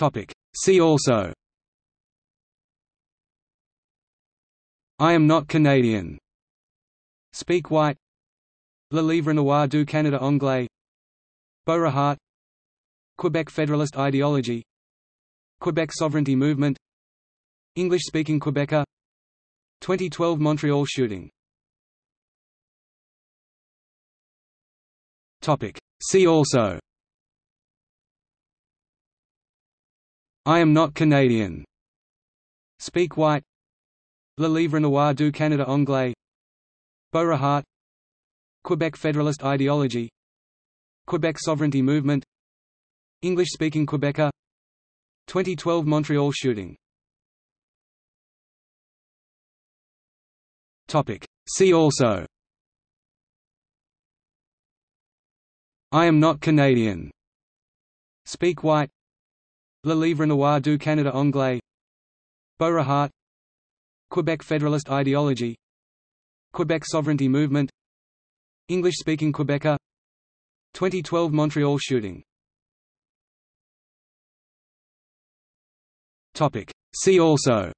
Topic. See also. I am not Canadian. Speak white. Le Livre Noir du Canada Anglais. Beauregard. Quebec Federalist ideology. Quebec sovereignty movement. English-speaking Quebecer. 2012 Montreal shooting. Topic. See also I am not Canadian. Speak white. Le Livre Noir du Canada Anglais. Beauregard. Quebec Federalist ideology. Quebec sovereignty movement. English-speaking Quebecer. 2012 Montreal shooting. Topic. See also. I am not Canadian. Speak white Le Livre Noir du Canada Anglais. Beauregard. Quebec Federalist ideology. Quebec sovereignty movement. English-speaking Quebecer. 2012 Montreal shooting. See also.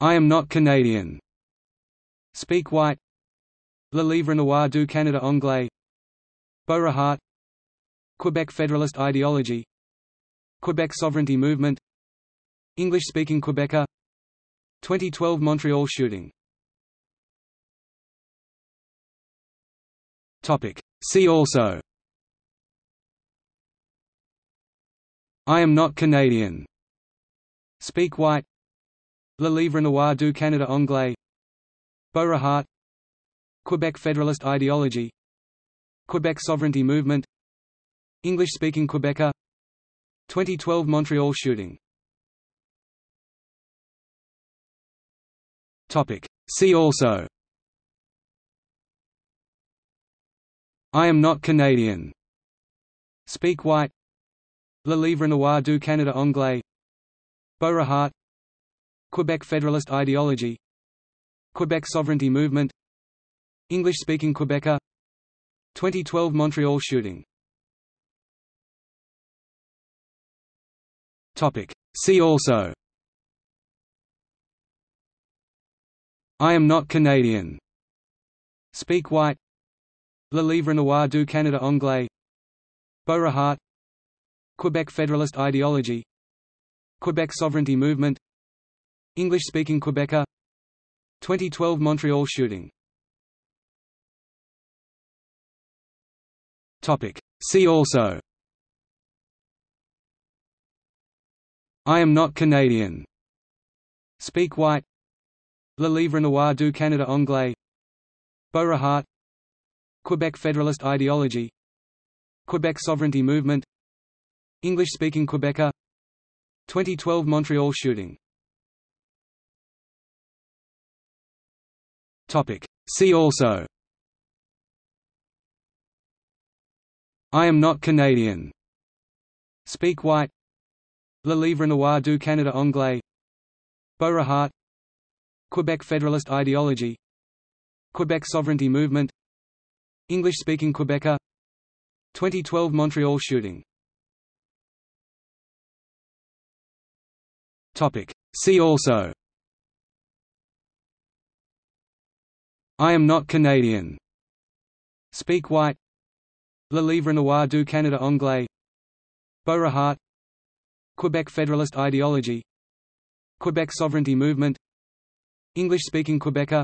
I am not Canadian. Speak white. Le Livre Noir du Canada Anglais. Beauregard Quebec Federalist ideology Quebec sovereignty movement English-speaking Quebecer 2012 Montreal shooting. Topic. See also. I am not Canadian. Speak white. Le Livre Noir du Canada Anglais. Beauregard. Quebec Federalist ideology. Quebec sovereignty movement English-speaking Quebecer 2012 Montreal shooting. Topic. See also. I am not Canadian. Speak white. Le Livre Noir du Canada Anglais. Beauregard. Quebec Federalist ideology. Quebec sovereignty movement. English-speaking Quebecer 2012 Montreal shooting Topic. See also. I am not Canadian. Speak white. Le Livre Noir du Canada Anglais. Beauregard. Quebec Federalist ideology. Quebec sovereignty movement. English-speaking Quebecer. 2012 Montreal shooting. Topic. See also I am not Canadian. Speak white. Le Livre Noir du Canada Anglais. Beauregard. Quebec Federalist ideology. Quebec sovereignty movement. English-speaking Quebecer. 2012 Montreal shooting. Topic. See also. I am not Canadian. Speak white Le Livre Noir du Canada Anglais. Beauregard Quebec Federalist ideology. Quebec sovereignty movement. English-speaking Quebecer. 2012 Montreal shooting. See also. I am not Canadian. Speak white. Le Livre Noir du Canada Anglais. Beauregard Quebec Federalist ideology Quebec sovereignty movement English-speaking Quebecer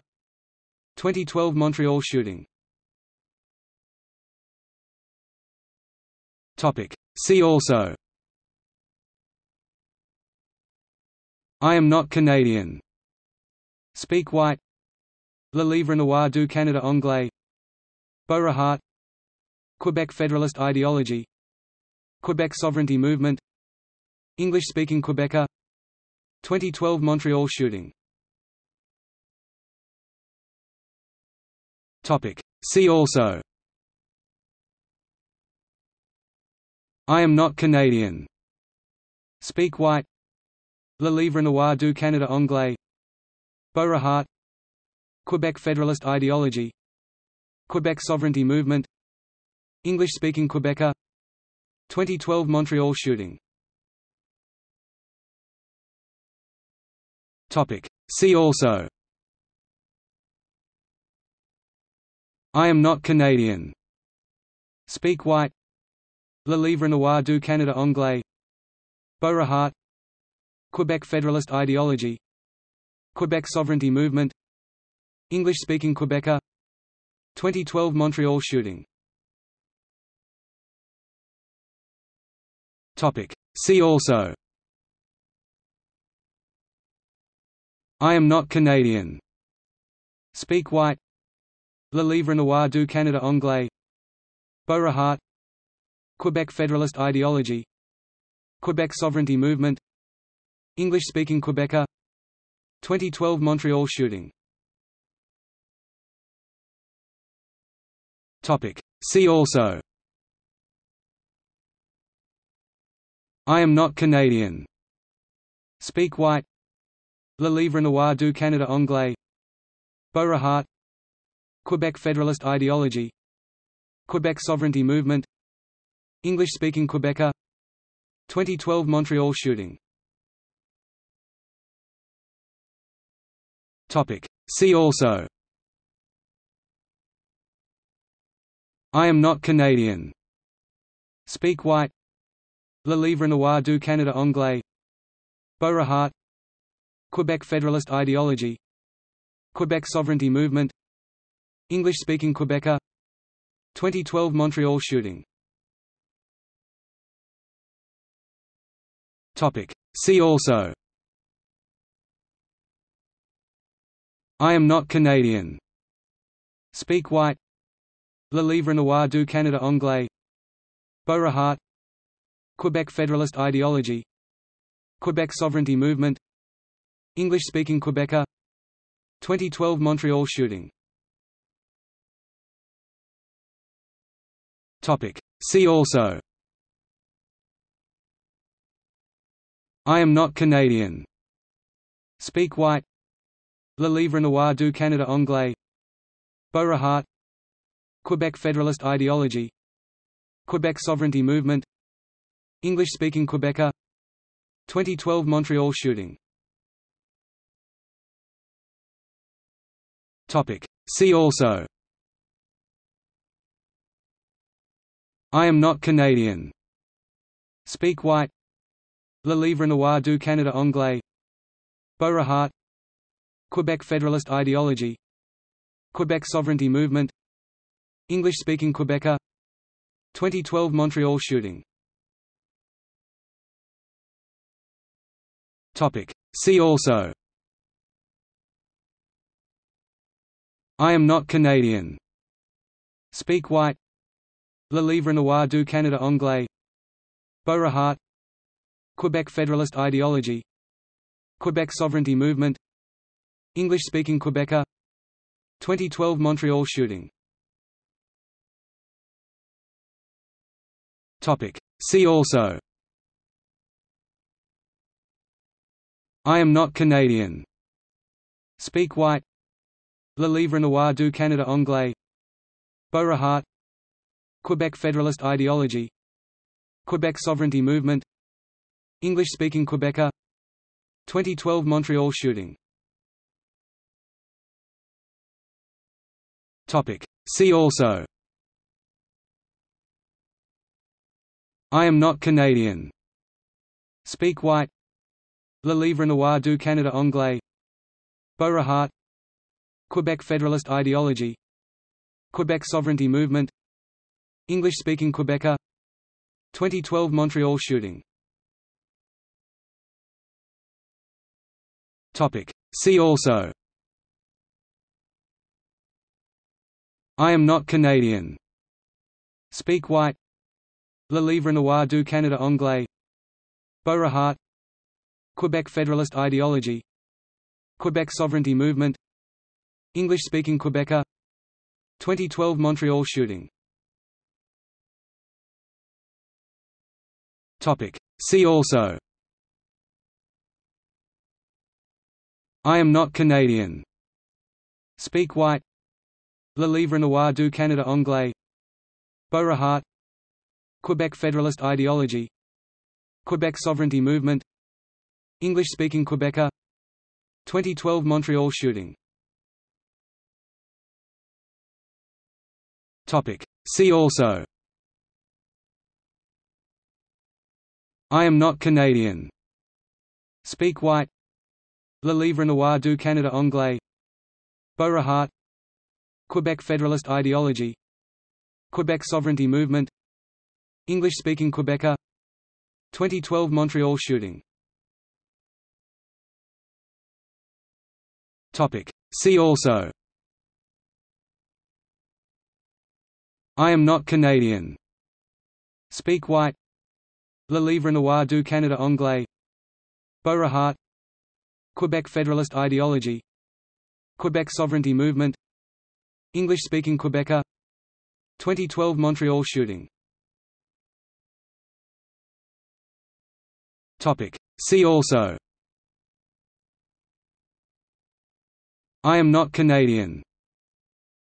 2012 Montreal shooting. See also. I am not Canadian. Speak white. Le Livre Noir du Canada Anglais. Beauregard. Quebec Federalist ideology. Quebec sovereignty movement English-speaking Quebecer 2012 Montreal shooting. See also. I am not Canadian. Speak white. Le Livre Noir du Canada Anglais. Beauregard. Quebec Federalist ideology. Quebec sovereignty movement. English-speaking Quebecer 2012 Montreal shooting See also. I am not Canadian. Speak White. Le Livre Noir du Canada Anglais. Beauregard. Quebec Federalist ideology. Quebec sovereignty movement. English-speaking Quebecer. 2012 Montreal shooting. See also I am not Canadian. Speak White. Le Livre Noir du Canada Anglais. Beauregard. Quebec Federalist ideology. Quebec sovereignty movement. English-speaking Quebecer. 2012 Montreal shooting. Topic. See also. I am not Canadian. Speak White Le Livre Noir du Canada Anglais. Beauregard. Quebec Federalist ideology. Quebec sovereignty movement. English-speaking Quebecer. 2012 Montreal shooting. Topic. See also. I am not Canadian. Speak White. Le Livre Noir du Canada Anglais. Beauregard Quebec Federalist ideology Quebec sovereignty movement English-speaking Quebecer 2012 Montreal shooting. See also. I am not Canadian. Speak White. Le Livre Noir du Canada Anglais. Beauregard. Quebec Federalist ideology. Quebec sovereignty movement English-speaking Quebecer. 2012 Montreal shooting. See also. I am not Canadian. Speak White. Le Livre Noir du Canada Anglais. Beauregard. Quebec Federalist ideology. Quebec sovereignty movement. English-speaking Quebecer. 2012 Montreal shooting See also. I am not Canadian. Speak White. Le Livre Noir du Canada Anglais. Beauregard. Quebec Federalist ideology. Quebec sovereignty movement. English-speaking Quebecer. 2012 Montreal shooting. See also I am not Canadian. Speak White. Le Livre Noir du Canada Anglais. Beauregard Quebec Federalist ideology. Quebec sovereignty movement. English-speaking Quebecer. 2012 Montreal shooting. Topic. See also. I am not Canadian. Speak White Le Livre Noir du Canada Anglais. Beauregard. Quebec Federalist ideology. Quebec sovereignty movement. English-speaking Quebecer. 2012 Montreal shooting. See also. I am not Canadian. Speak White. Le Livre Noir du Canada Anglais. Beauregard Quebec Federalist ideology Quebec sovereignty movement English-speaking Quebecer 2012 Montreal shooting. See also. I am not Canadian. Speak White. Le Livre Noir du Canada Anglais. Beauregard. Quebec Federalist ideology. Quebec sovereignty movement English-speaking Quebecer. 2012 Montreal shooting. See also. I am not Canadian. Speak White. Le Livre Noir du Canada Anglais. Beauregard. Quebec Federalist ideology. Quebec sovereignty movement. English-speaking Quebecer. 2012 Montreal shooting See also. I am not Canadian. Speak White. Le Livre Noir du Canada Anglais. Beauregard. Quebec Federalist ideology. Quebec sovereignty movement. English-speaking Quebecer. 2012 Montreal shooting. See also I am not Canadian. Speak White. Le Livre Noir du Canada Anglais. Beauregard. Quebec Federalist ideology. Quebec sovereignty movement. English-speaking Quebecer. 2012 Montreal shooting. Topic. See also. I am not Canadian.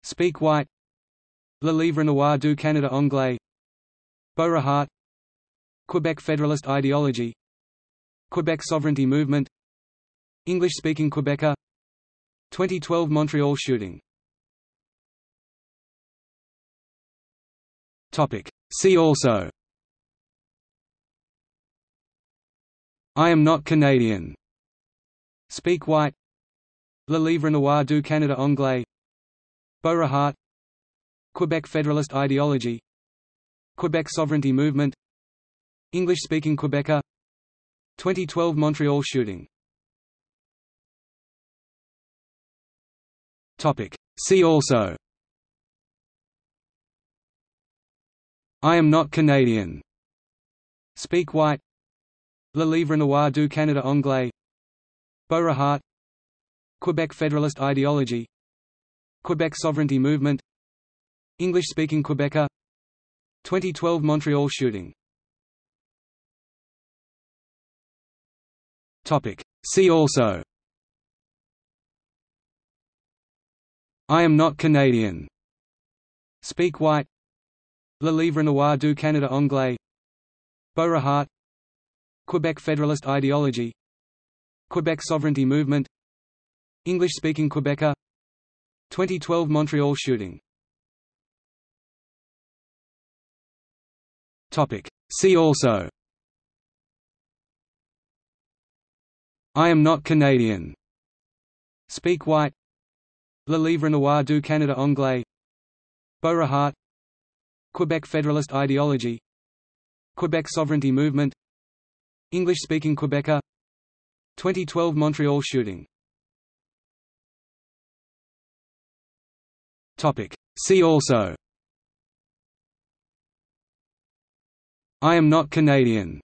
Speak White Le Livre Noir du Canada Anglais. Beauregard. Quebec Federalist ideology. Quebec sovereignty movement. English-speaking Quebecer. 2012 Montreal shooting. See also. I am not Canadian. Speak White. Le Livre Noir du Canada Anglais. Beauregard Quebec Federalist ideology Quebec sovereignty movement English-speaking Quebecer 2012 Montreal shooting. See also. I am not Canadian. Speak White. Le Livre Noir du Canada Anglais. Beauregard. Quebec Federalist ideology. Quebec sovereignty movement English-speaking Quebecer. 2012 Montreal shooting. See also. I am not Canadian. Speak White. Le Livre Noir du Canada Anglais. Beauregard. Quebec Federalist ideology. Quebec sovereignty movement. English-speaking Quebecer. 2012 Montreal shooting See also. I am not Canadian. Speak White. Le Livre Noir du Canada Anglais. Beauregard. Quebec Federalist ideology. Quebec sovereignty movement. English-speaking Quebecer. 2012 Montreal shooting. See also I am not Canadian.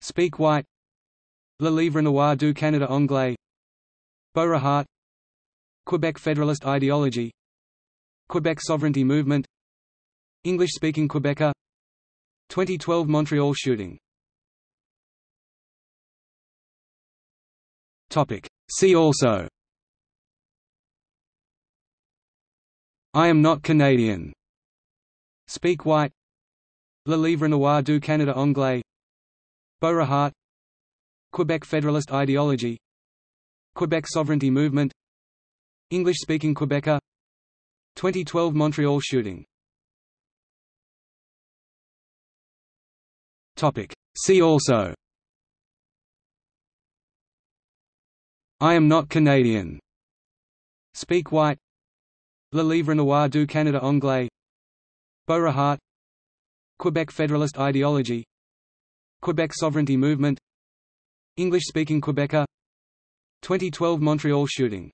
Speak White. Le Livre Noir du Canada Anglais. Beauregard. Quebec Federalist ideology. Quebec sovereignty movement. English-speaking Quebecer. 2012 Montreal shooting. Topic. See also. I am not Canadian. Speak White Le Livre Noir du Canada Anglais. Beauregard. Quebec Federalist ideology. Quebec sovereignty movement. English-speaking Quebecer. 2012 Montreal shooting. See also. I am not Canadian. Speak White. Le Livre Noir du Canada Anglais. Beauregard Quebec Federalist ideology Quebec sovereignty movement English-speaking Quebecer 2012 Montreal shooting